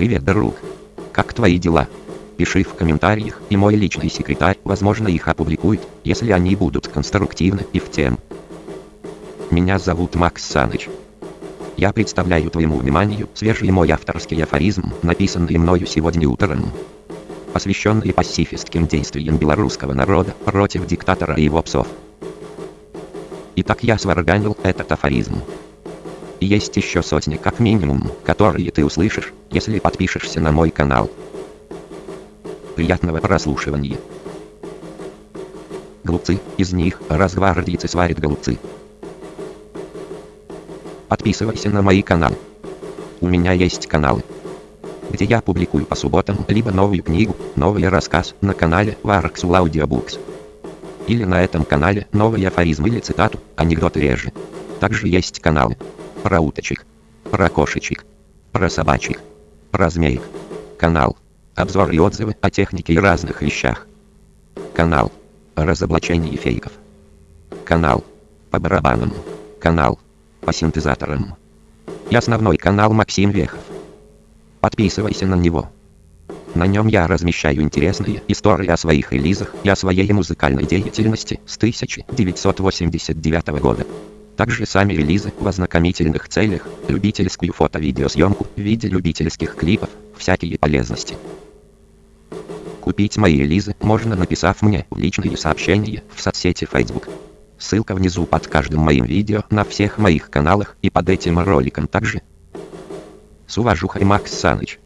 Привет, друг. Как твои дела? Пиши в комментариях, и мой личный секретарь, возможно, их опубликует, если они будут конструктивны и в тем. Меня зовут Макс Саныч. Я представляю твоему вниманию свежий мой авторский афоризм, написанный мною сегодня утром, посвященный пацифистским действиям белорусского народа против диктатора и его псов. Итак, я сварганил этот афоризм. Есть еще сотни как минимум, которые ты услышишь, если подпишешься на мой канал. Приятного прослушивания. Голубцы, из них разгвардейцы сварят голубцы. Подписывайся на мои каналы. У меня есть каналы, где я публикую по субботам либо новую книгу, новый рассказ на канале Varxul Audiobooks. Или на этом канале новый афоризм или цитату, анекдоты реже. Также есть каналы про уточек, про кошечек, про собачек, про змеек. Канал. Обзор и отзывы о технике и разных вещах. Канал. Разоблачение фейков. Канал. По барабанам. Канал. По синтезаторам. И основной канал Максим Вехов. Подписывайся на него. На нем я размещаю интересные истории о своих релизах и о своей музыкальной деятельности с 1989 года. Также сами релизы в ознакомительных целях, любительскую фото-видеосъемку в виде любительских клипов, всякие полезности. Купить мои релизы можно написав мне в личные сообщения в соцсети Facebook. Ссылка внизу под каждым моим видео на всех моих каналах и под этим роликом также. С уважухой Макс Саныч.